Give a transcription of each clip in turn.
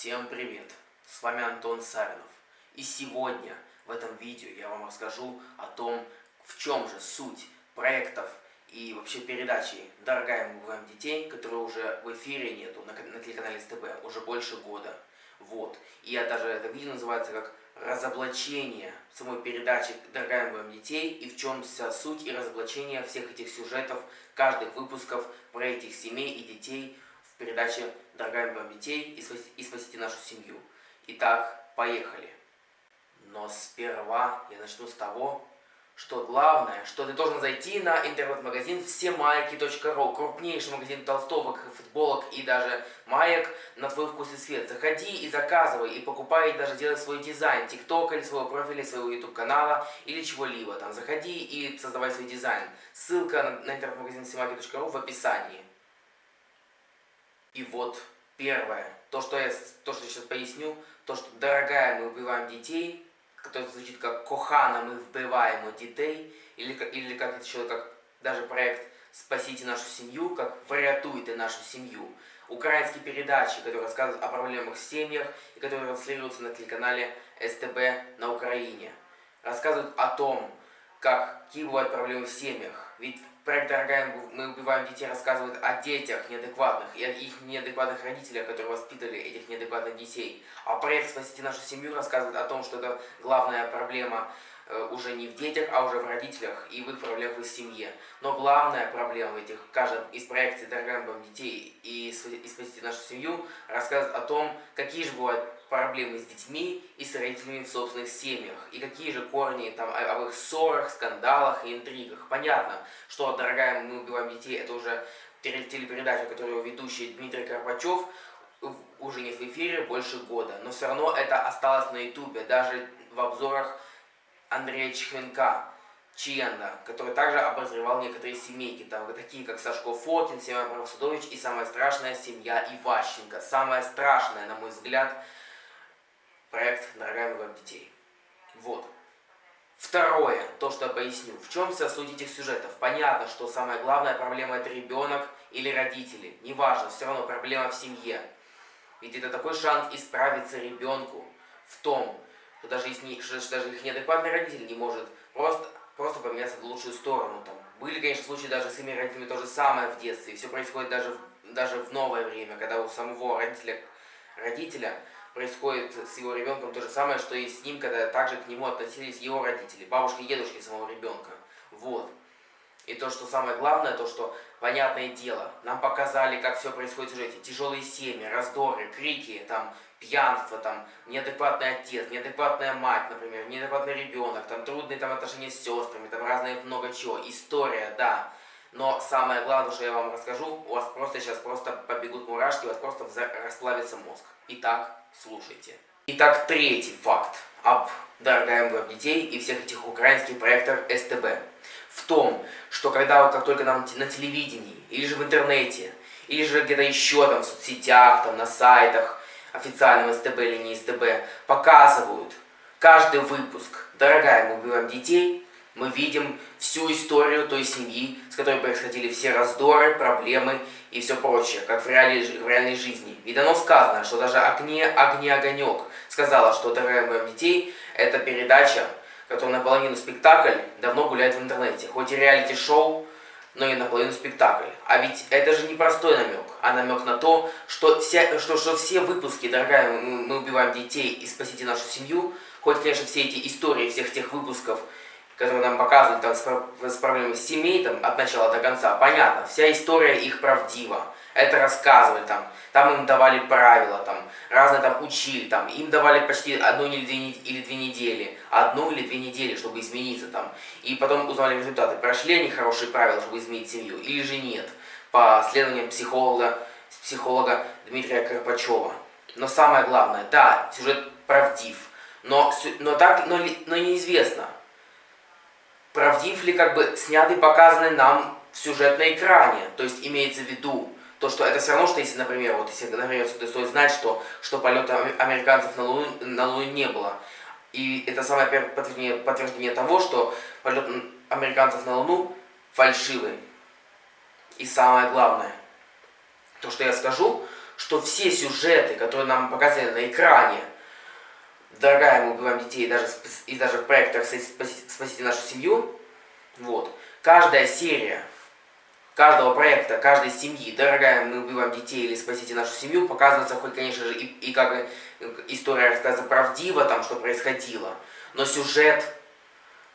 Всем привет! С вами Антон Савинов. И сегодня в этом видео я вам расскажу о том, в чем же суть проектов и вообще передачи «Дорогая, мы убиваем детей», которые уже в эфире нету на, на телеканале СТБ уже больше года. Вот. И я даже это видео называется как разоблачение самой передачи «Дорогая, мы убиваем детей» и в чем вся суть и разоблачение всех этих сюжетов, каждых выпусков про этих семей и детей передаче «Дорогая, убиваем детей» и спасите, и спасите нашу семью. Итак, поехали. Но сперва я начну с того, что главное, что ты должен зайти на интернет-магазин всемайки.ру, крупнейший магазин толстовок, футболок и даже маек на твой вкус и цвет. Заходи и заказывай, и покупай, и даже делай свой дизайн, тикток или своего профиля, своего YouTube канала или чего-либо. Там заходи и создавай свой дизайн. Ссылка на интернет-магазин всемайки.ру в описании. И вот первое, то, что я, то, что сейчас поясню, то, что, дорогая, мы убиваем детей – который звучит как «Кохана, мы вбиваємо детей», или, или как это еще, как даже проект «Спасите нашу семью», как «Врятуйте нашу семью». Украинские передачи, которые рассказывают о проблемах в семьях и которые транслируются на телеканале СТБ на Украине. Рассказывают о том, как, какие бывают проблемы в семьях. Ведь проект «Дорогая, мы убиваем детей» рассказывает о детях неадекватных и о их неадекватных родителях, которые воспитали этих неадекватных детей. А проект «Спасите нашу семью» рассказывает о том, что это главная проблема э, уже не в детях, а уже в родителях и в их проблемах в семье. Но главная проблема в этих, каждом из проектов «Дорогая, мы детей» и «Спасите нашу семью» рассказывает о том, какие же бывают проблемы с детьми и с родителями в собственных семьях. И какие же корни там об их ссорах, скандалах и интригах. Понятно, что «Дорогая, мы убиваем детей» это уже телепередача, которую ведущий Дмитрий Карпачев уже нет в эфире больше года. Но все равно это осталось на ютубе, даже в обзорах Андрея Чехленка. Чиенда, который также обозревал некоторые семейки, там такие как Сашко Фокин, Семен Правосудович и самая страшная семья Иващенко. Самая страшная, на мой взгляд, проект «Дорогая вам детей». Вот. Второе, то, что я поясню. В чем суть этих сюжетов? Понятно, что самая главная проблема это ребенок или родители. Неважно, все равно проблема в семье. Ведь это такой шанс исправиться ребенку в том, что даже, если, что даже их неадекватный родитель не может просто, просто поменяться в лучшую сторону. Там. Были, конечно, случаи даже с иными родителями то же самое в детстве. Все происходит даже, даже в новое время, когда у самого родителя, родителя происходит с его ребенком то же самое, что и с ним, когда также к нему относились его родители, бабушки и дедушки самого ребенка. Вот. И то, что самое главное, то, что, понятное дело, нам показали, как все происходит в сюжете. Тяжелые семьи, раздоры, крики, там, пьянство, там, неадекватный отец, неадекватная мать, например, неадекватный ребенок, там, трудные там, отношения с сестрами, там, разные много чего. История, да. Но самое главное, что я вам расскажу, у вас просто сейчас просто побегут мурашки, у вас просто расплавится мозг. Итак, слушайте. Итак, третий факт об дорогая МВ детей и всех этих украинских проектах СТБ. В том, что когда вот как только нам на телевидении, или же в интернете, или же где-то еще там в соцсетях, там на сайтах, официальном СТБ или не СТБ, показывают каждый выпуск «Дорогая, мы убиваем детей», мы видим всю историю той семьи, с которой происходили все раздоры, проблемы и все прочее, как в реальной, в реальной жизни. Ведь оно сказано, что даже «Огне, огне, огонек» сказала, что «Дорогая моим детей» — это передача, которая наполовину спектакль, давно гуляет в интернете. Хоть и реалити-шоу, но и наполовину спектакль. А ведь это же не простой намек, а намек на то, что, вся, что, что все выпуски «Дорогая, мы, мы убиваем детей» и «Спасите нашу семью», хоть, конечно, все эти истории всех тех выпусков которые нам показывают там, с, с семей там, от начала до конца, понятно, вся история их правдива. Это рассказывали там, там им давали правила, там, разные там учили, там, им давали почти одну или две, или две недели, одну или две недели, чтобы измениться там. И потом узнали результаты, прошли они хорошие правила, чтобы изменить семью, или же нет, по исследованиям психолога, психолога Дмитрия Карпачева. Но самое главное, да, сюжет правдив, но, но, так, но, но неизвестно, правдив ли как бы снятый показанный нам сюжет на экране. То есть имеется в виду то, что это все равно, что если, например, вот если, например, стоит знать, что, что полета американцев на Луну, на Луну не было. И это самое первое подтверждение, подтверждение того, что полет американцев на Луну фальшивый. И самое главное, то, что я скажу, что все сюжеты, которые нам показали на экране, дорогая, мы убиваем детей, и даже, и даже в проектах «Спасите нашу семью», вот, каждая серия каждого проекта, каждой семьи, дорогая, мы убиваем детей или спасите нашу семью, показывается хоть, конечно же, и, и как история рассказана правдиво, там, что происходило, но сюжет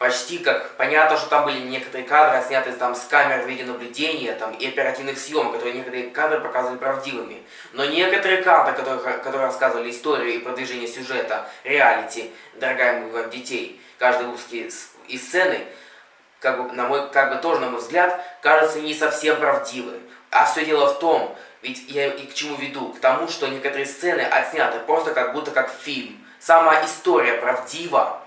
почти как... Понятно, что там были некоторые кадры, сняты там с камер видеонаблюдения там, и оперативных съемок, которые некоторые кадры показывали правдивыми. Но некоторые кадры, которые, которые рассказывали историю и продвижение сюжета, реалити, дорогая мы детей, каждый выпуск и сцены, как бы, на мой, как бы тоже, на мой взгляд, кажется не совсем правдивы. А все дело в том, ведь я и к чему веду? К тому, что некоторые сцены отсняты просто как будто как фильм. Сама история правдива,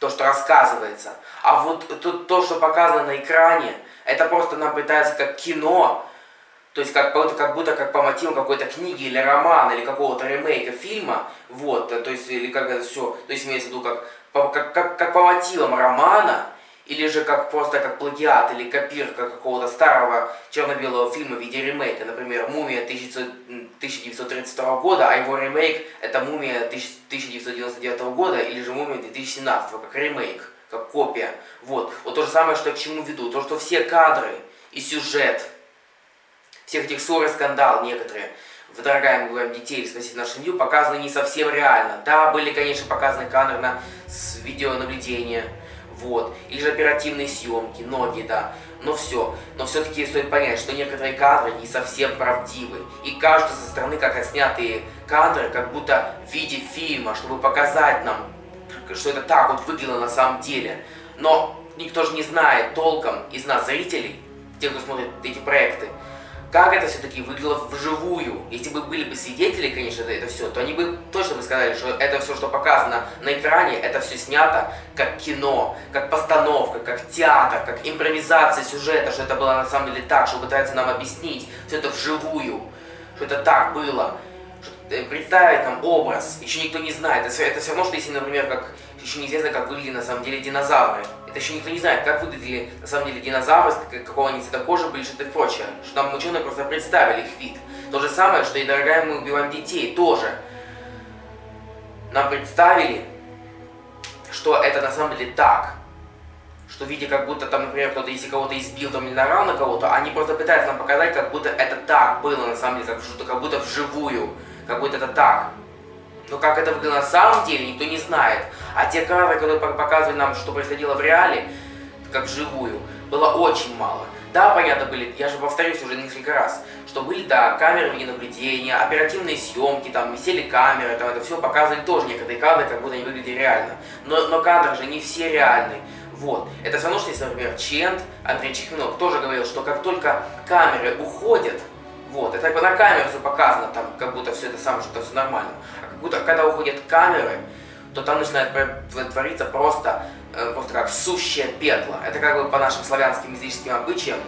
то, что рассказывается. А вот то, то, что показано на экране, это просто нам пытается как кино, то есть как, как будто как по мотивам какой-то книги или романа, или какого-то ремейка фильма, вот, то есть, или как это все, то есть имеется в виду как, как, как, как по мотивам романа, или же как просто как плагиат или копирка какого-то старого черно-белого фильма в виде ремейка, например, «Мумия» 1932 года, а его ремейк это «Мумия» 1999 года, или же «Мумия» 2017, как ремейк, как копия. Вот. вот то же самое, что я к чему веду. То, что все кадры и сюжет, всех этих ссор и скандал некоторые, «Дорогая, мы говорим детей, спасите нашу семью», показаны не совсем реально. Да, были, конечно, показаны кадры на, с видеонаблюдения, вот, или же оперативные съемки, ноги, да, но все. Но все-таки стоит понять, что некоторые кадры не совсем правдивы, и кажутся со стороны как отснятые кадры, как будто в виде фильма, чтобы показать нам, что это так вот выглядело на самом деле. Но никто же не знает толком из нас, зрителей, тех, кто смотрит эти проекты, как это все-таки выглядело вживую. Если бы были бы свидетели, конечно, это, все, то они бы точно бы сказали, что это все, что показано на экране, это все снято как кино, как постановка, как театр, как импровизация сюжета, что это было на самом деле так, что пытается нам объяснить все это вживую, что это так было. Э, представить нам образ, еще никто не знает. Это, это все равно, что если, например, как еще неизвестно, как выглядели на самом деле динозавры. Это еще никто не знает, как выглядели на самом деле динозавры, какого они цвета кожи были, что-то прочее. Что нам ученые просто представили их вид. То же самое, что и дорогая мы убиваем детей, тоже. Нам представили, что это на самом деле так. Что видя, как будто там, например, кто-то, если кого-то избил там или нарал на кого-то, они просто пытаются нам показать, как будто это так было на самом деле, как, что как будто вживую, как будто это так. Но как это выглядело на самом деле, никто не знает. А те кадры, которые показывали нам, что происходило в реале, как вживую, было очень мало. Да, понятно, были, я же повторюсь уже несколько раз, что были, да, камеры видеонаблюдения, оперативные съемки, там висели камеры, там это все показывали тоже некоторые кадры, как будто они выглядели реально. Но, но кадры же не все реальные. Вот. Это все равно, что если, например, Чент, Андрей Чехминов, тоже говорил, что как только камеры уходят, вот, это как бы на камеру все показано, там, как будто все это самое, что все нормально. А как будто, когда уходят камеры, то там начинает твориться просто, э, просто как сущее пекло. Это как бы по нашим славянским языческим обычаям,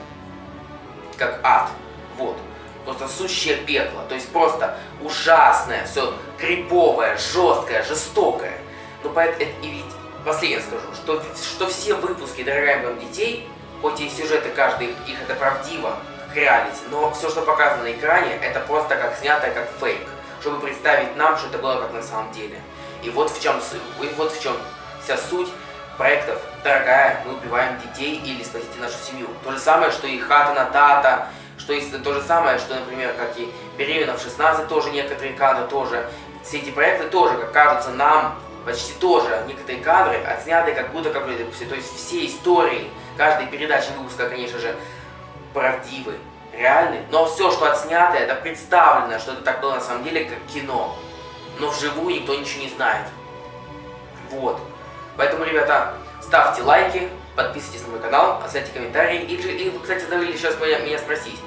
как ад. Вот. Просто сущее пекло. То есть просто ужасное, все криповое, жесткое, жестокое. Ну, поэтому, и ведь последнее скажу, что, что все выпуски «Дорогая вам детей», хоть и сюжеты каждый их это правдиво, как реалити, но все, что показано на экране, это просто как снятое, как фейк, чтобы представить нам, что это было как на самом деле. И вот в чем, и вот в чем вся суть проектов «Дорогая, мы убиваем детей» или «Спасите нашу семью». То же самое, что и «Хата на Тата», что и то же самое, что, например, как и «Беременна в 16», тоже некоторые кадры тоже. Все эти проекты тоже, как кажется нам, почти тоже некоторые кадры отсняты как будто как все, то есть все истории каждой передачи выпуска, конечно же, правдивы, реальны, но все, что отснято, это представлено, что это так было на самом деле, как кино но вживую никто ничего не знает. Вот. Поэтому, ребята, ставьте лайки, подписывайтесь на мой канал, оставьте комментарии. И, и вы, кстати, забыли сейчас меня, спросить,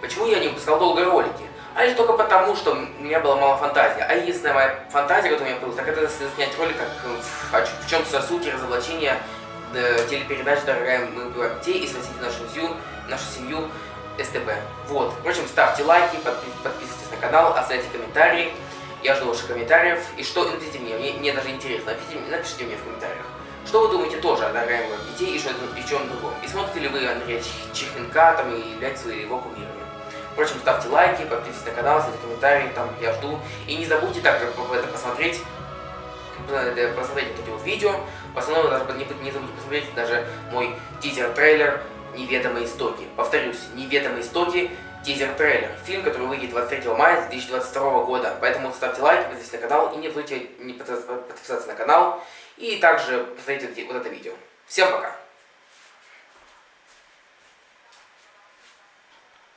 почему я не выпускал долго ролики? А лишь только потому, что у меня была мало фантазии. А единственная моя фантазия, которая у меня была, так это снять ролик, как в, в чем суть разоблачения э, телепередач «Дорогая, мы убиваем детей» и «Спасите нашу семью», нашу семью СТБ. Вот. Впрочем, ставьте лайки, подписывайтесь на канал, оставляйте комментарии. Я жду ваших комментариев. И что, напишите мне, мне, мне даже интересно, напишите, напишите мне в комментариях. Что вы думаете тоже о дорогоемых детей и, что, и чем другом? И смотрите ли вы Андрея Чехенка там и являетесь ли его кумирами? Впрочем, ставьте лайки, подписывайтесь на канал, ставьте комментарии, там я жду. И не забудьте также это посмотреть, э, посмотреть вот видео. В основном даже не, не забудьте посмотреть даже мой тизер-трейлер «Неведомые истоки». Повторюсь, «Неведомые истоки» тизер-трейлер. Фильм, который выйдет 23 мая 2022 года. Поэтому ставьте лайк, подписывайтесь на канал и не забудьте не подписаться на канал. И также посмотрите вот это видео. Всем пока!